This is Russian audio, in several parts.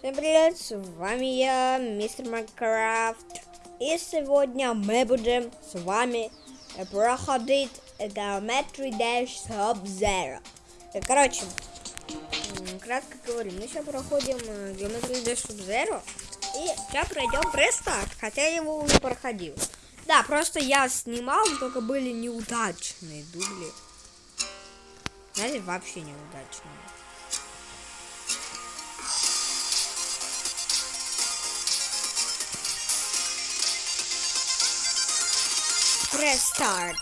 Всем привет, с вами я, мистер Майнкрафт. И сегодня мы будем с вами проходить Geometry Dash Sub-Zero. Короче, кратко говорю, мы сейчас проходим э, Geometry Dash Sub-Zero. И сейчас пройдем рестарт, хотя я его уже проходил. Да, просто я снимал, только были неудачные дубли. Знаете, вообще неудачные. Press start.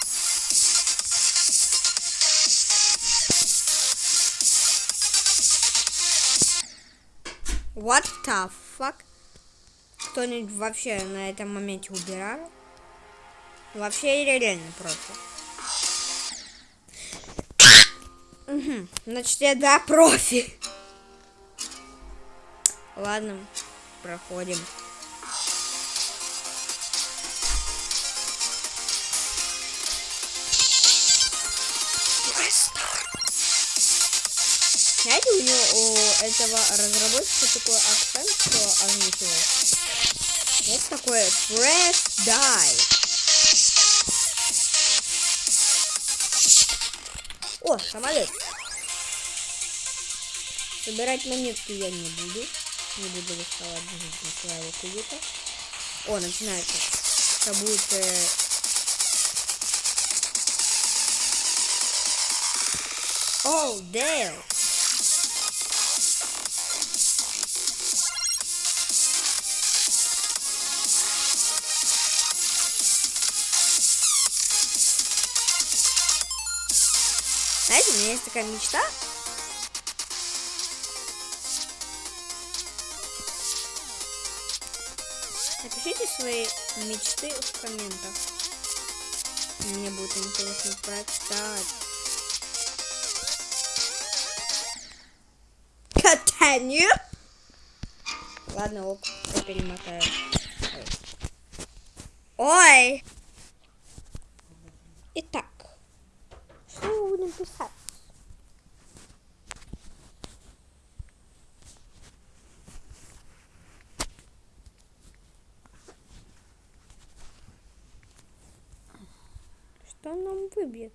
What the fuck? Кто-нибудь вообще на этом моменте убирал? Вообще реально просто. Мгм, Значит, я да, профи. Ладно, проходим. Знаете, у него у этого разработчика такой акцент, что озвучивал. Вот такое press die. О, самолет. Собирать монетки я не буду. Не буду доставать своего кубика. О, начинается. Как будет... э, Оу, Дейл. У меня есть такая мечта. Напишите свои мечты в комментах. Мне будет интересно прочитать. Continue. Ладно, ок, я перемотаю. Ой. Итак, что мы будем писать? Что нам выбьет?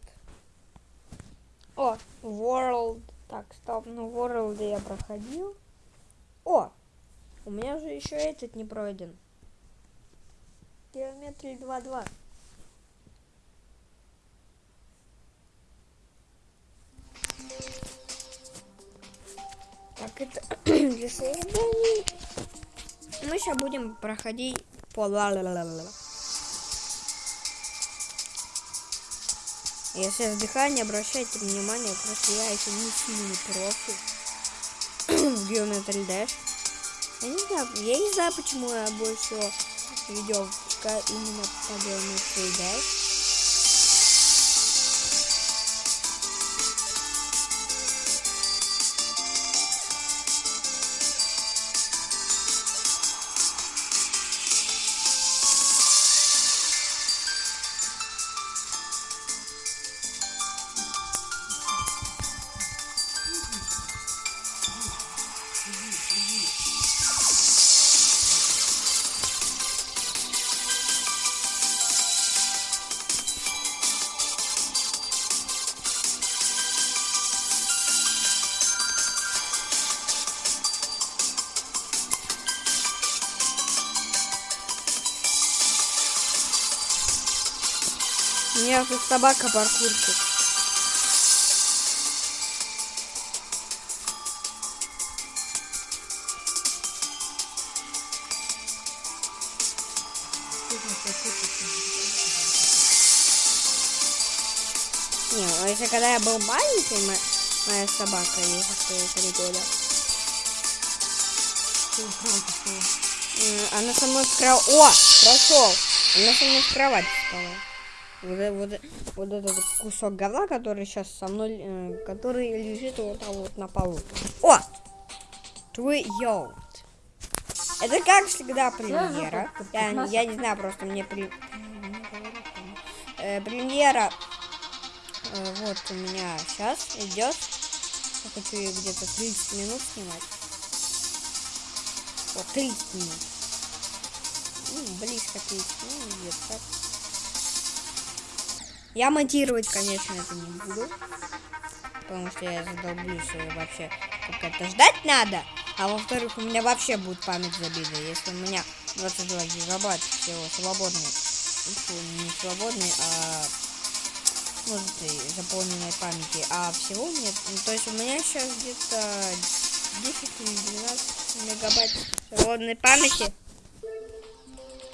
О, World. Так, стоп, ну World я проходил. О, у меня же еще этот не пройден. Геометрия 2.2. Так, это для создания. Мы сейчас будем проходить по ла Если вздыхаю, не обращайте внимания, просто я еще не сильный профи в Geometry Dash. Я не знаю, я не знаю, почему я больше видео именно по Geometry Dash. Меня тут собака паркурщик. Не, а если когда я был маленький, мо- моя собака, ей уже три года. Она со мной в кровать... О, прошел! Она со мной в кровать спала. Вот, э- вот, э- вот этот кусок говна, который сейчас со мной, э, который лежит вот там вот на полу. О! Твой йоут. Это как всегда премьера. Я, я не знаю, просто мне при... Э, премьера э, вот у меня сейчас идет. Я хочу ее где-то 30 минут снимать. О, 30 минут. Ну, близко 30, ну, где так. Я монтировать, конечно, это не буду. Потому что я задолблюсь и вообще как это ждать надо. А во-вторых, у меня вообще будет память забита. Если у меня 22 гигабайт всего свободный. Фу, не свободный, а и заполненной памяти. А всего нет. Ну, то есть у меня сейчас где-то 10 или 12 мегабайт свободной памяти.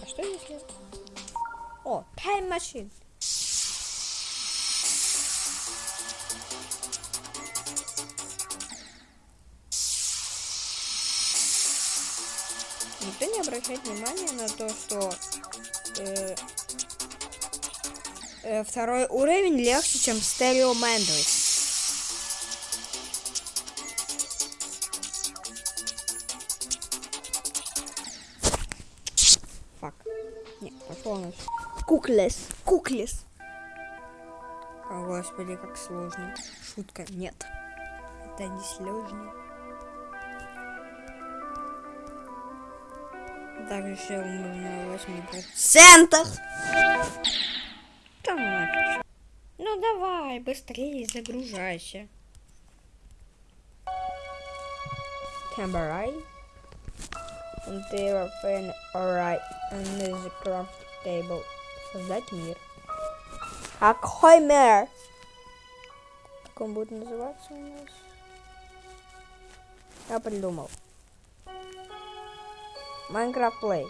А что если... О, Time Machine. Никто не обращает внимания на то, что э, э, второй уровень легче, чем Мэндрис. Фак. Нет, пошло у нас. Куклес. Куклес. О, господи, как сложно. Шутка. Нет. Это не сложно. Также еще на 8%. Там нафиг. Ну давай, быстрее загружайся. Temporary. Until fin alright. And this is craft table. Создать мир. Какой мир? Как он будет называться у нас? Я придумал. Майнкрафт Плей.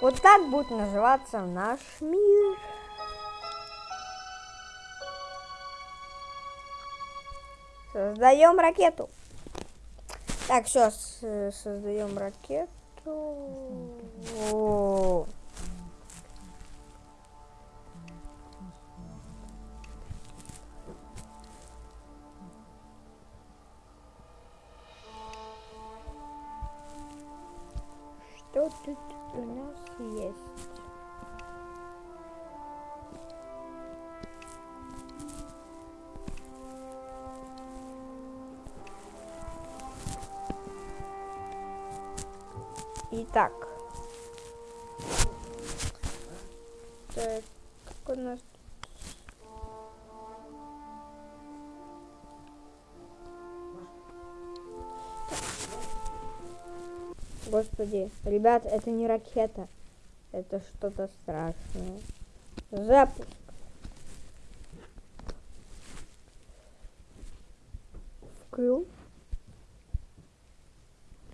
Вот так будет называться наш мир. Создаем ракету. Так, все, создаем ракету. Так, как у нас Господи, ребят, это не ракета. Это что-то страшное. Запуск. Вкрыл.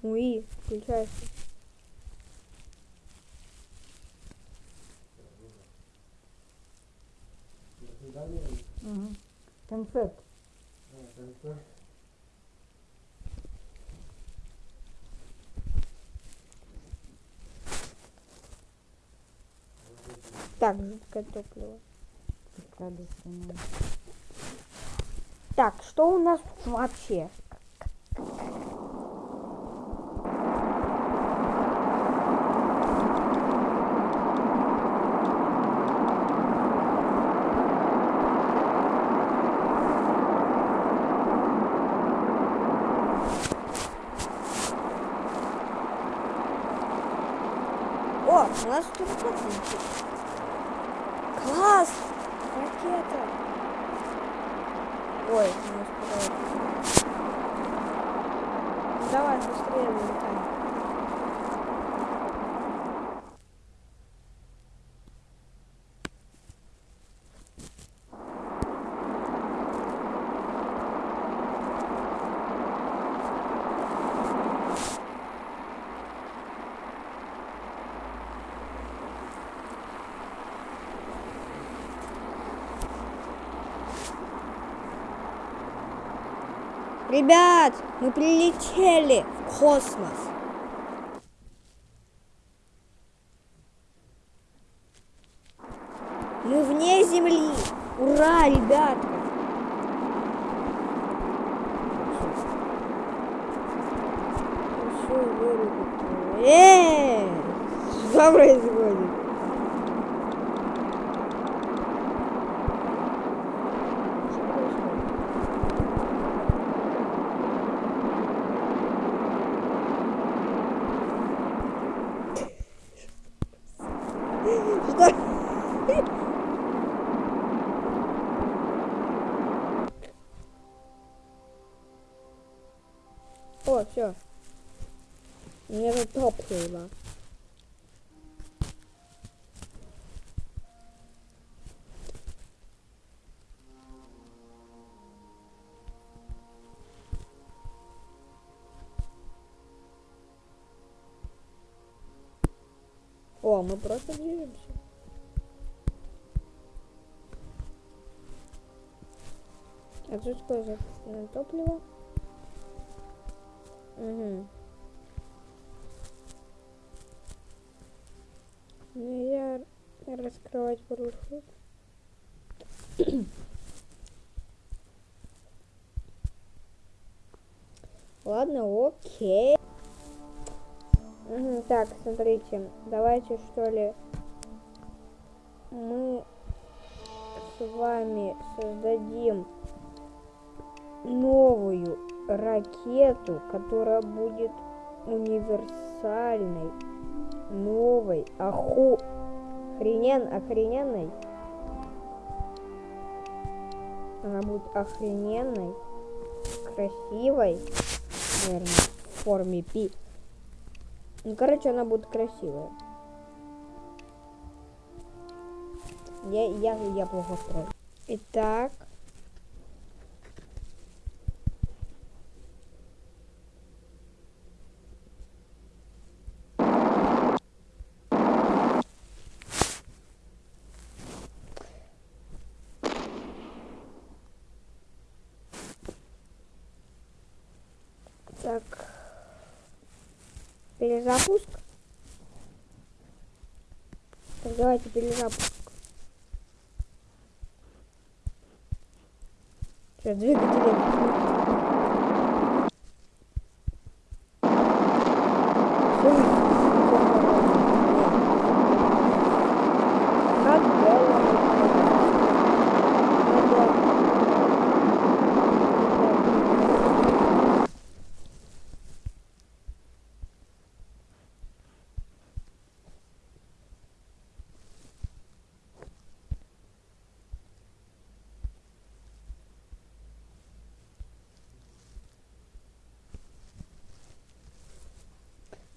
Уи, включайся. Угу. Концепт. Так, жидкое топливо. Так, что у нас тут вообще? Нас тут ракета. Класс! Ракета! Ой, у нас куда Давай, быстрее вылетаем. Ребят, мы прилетели в космос. Мы вне Земли. Ура, ребятка. Э, Что происходит? О, мы просто движемся. А что за топливо? Угу. Нельзя раскрывать парашют. Ладно, окей. Так, смотрите, давайте что ли мы с вами создадим новую ракету, которая будет универсальной, новой, оху... Охренен... охрененной. Она будет охрененной, красивой, наверное, в форме пи. Ну, короче, она будет красивая. Я, я, я плохо строю. Итак. Так. Перезапуск. Так, давайте перезапуск. Что, двигатели?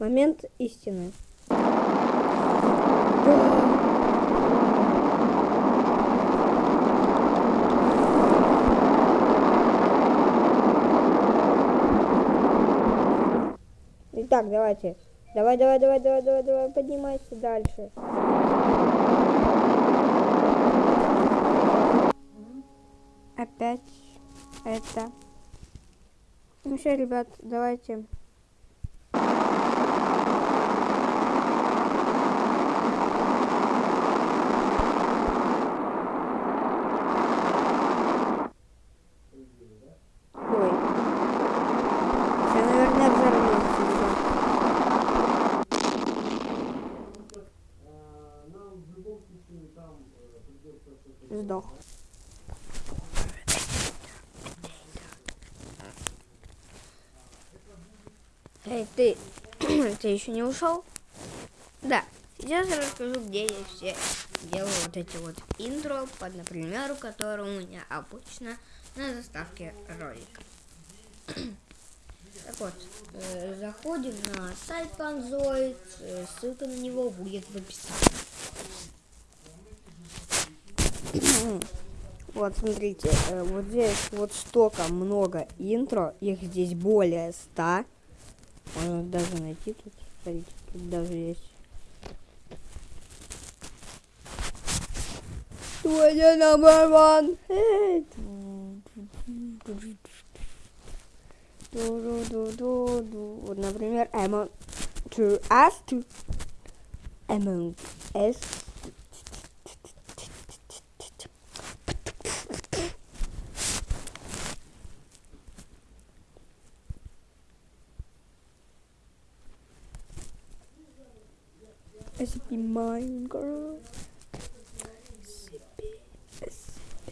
Момент истины. Итак, давайте. Давай, давай, давай, давай, давай, давай, поднимайся дальше. Опять это. Ну все, ребят, давайте. Ой. Я, наверное, взорвался. Сдох. Эй, ты, ты еще не ушел? Да, сейчас я расскажу, где я все делаю вот эти вот интро, под, например, который у меня обычно на заставке ролика. Так вот, э, заходим на сайт Panzoid, э, ссылка на него будет в описании. Вот, смотрите, э, вот здесь вот столько много интро, их здесь более ста. Можно даже найти тут, смотрите, тут даже есть. Твоя number one. Вот, например, Among to us to Among Us. SCP Minecraft. SCP, SCP.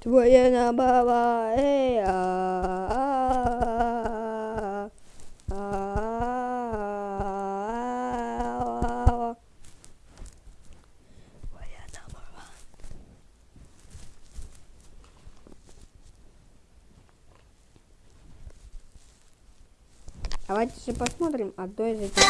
Твоя набава, эй, а, а, а, Давайте же посмотрим одно из этих.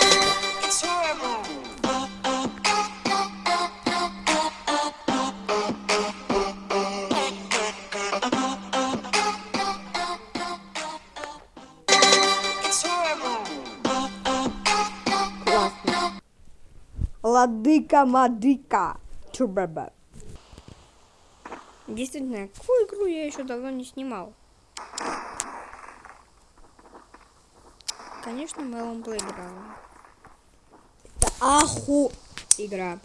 Классно. Ладыка Мадыка. Чубаба. Действительно, какую игру я еще давно не снимал. Конечно, Melon Playground. Это аху игра.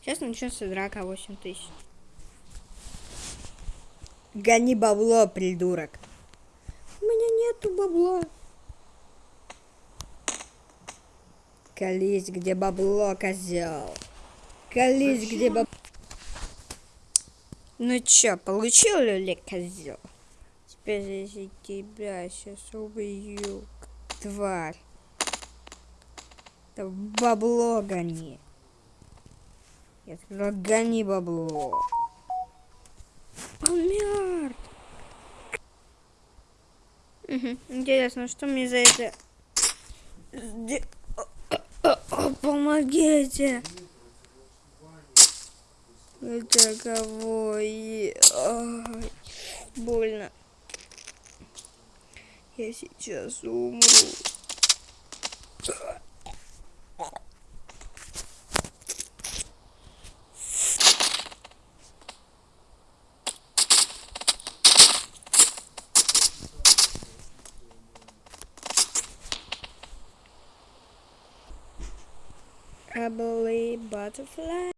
Сейчас начнется драка 8 тысяч. Гони бабло, придурок. У меня нету бабла. Колись, где бабло, козел. Колись, где бабло. Ну чё, получил ли козел? Теперь если тебя сейчас убью, тварь. Да бабло гони. Я сказал, гони бабло. Угу. Интересно, что мне за это... Помогите. И- Ай, больно. Я сейчас умру. Probably butterfly.